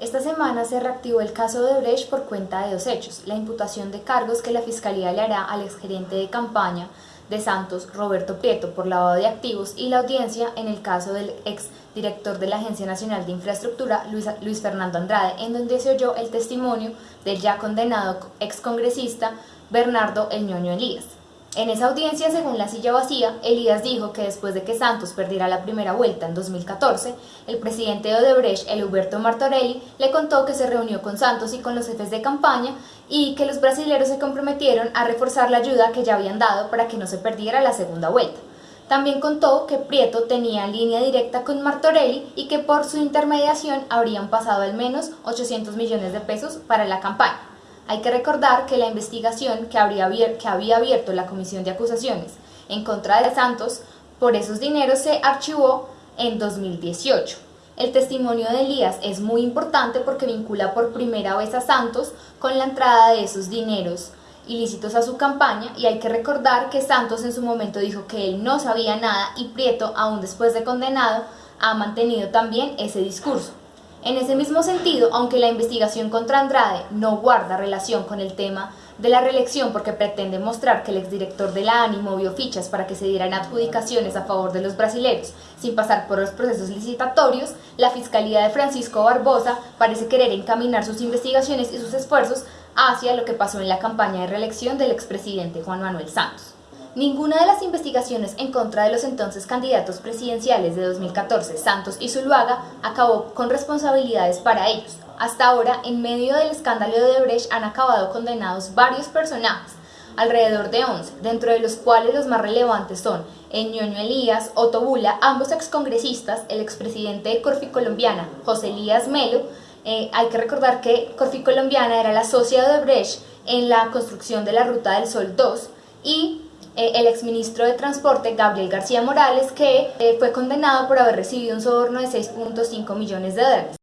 Esta semana se reactivó el caso de Brecht por cuenta de dos hechos, la imputación de cargos que la Fiscalía le hará al exgerente de campaña de Santos, Roberto Prieto, por lavado de activos y la audiencia en el caso del ex director de la Agencia Nacional de Infraestructura, Luis, Luis Fernando Andrade, en donde se oyó el testimonio del ya condenado ex congresista Bernardo El Ñoño Elías. En esa audiencia, según la silla vacía, Elías dijo que después de que Santos perdiera la primera vuelta en 2014, el presidente de Odebrecht, el Huberto Martorelli, le contó que se reunió con Santos y con los jefes de campaña y que los brasileños se comprometieron a reforzar la ayuda que ya habían dado para que no se perdiera la segunda vuelta. También contó que Prieto tenía línea directa con Martorelli y que por su intermediación habrían pasado al menos 800 millones de pesos para la campaña. Hay que recordar que la investigación que, habría que había abierto la Comisión de Acusaciones en contra de Santos por esos dineros se archivó en 2018. El testimonio de Elías es muy importante porque vincula por primera vez a Santos con la entrada de esos dineros ilícitos a su campaña y hay que recordar que Santos en su momento dijo que él no sabía nada y Prieto, aún después de condenado, ha mantenido también ese discurso. En ese mismo sentido, aunque la investigación contra Andrade no guarda relación con el tema de la reelección porque pretende mostrar que el exdirector de la ANI movió fichas para que se dieran adjudicaciones a favor de los brasileños sin pasar por los procesos licitatorios, la Fiscalía de Francisco Barbosa parece querer encaminar sus investigaciones y sus esfuerzos hacia lo que pasó en la campaña de reelección del expresidente Juan Manuel Santos. Ninguna de las investigaciones en contra de los entonces candidatos presidenciales de 2014, Santos y Zuluaga, acabó con responsabilidades para ellos. Hasta ahora, en medio del escándalo de Odebrecht han acabado condenados varios personajes, alrededor de 11, dentro de los cuales los más relevantes son Ñoño Elías, Otto Bula, ambos excongresistas, el expresidente de Corfi Colombiana, José Elías Melo, eh, hay que recordar que Corfi Colombiana era la socia de Odebrecht en la construcción de la Ruta del Sol 2 y eh, el exministro de Transporte Gabriel García Morales, que eh, fue condenado por haber recibido un soborno de 6.5 millones de dólares.